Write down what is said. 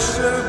special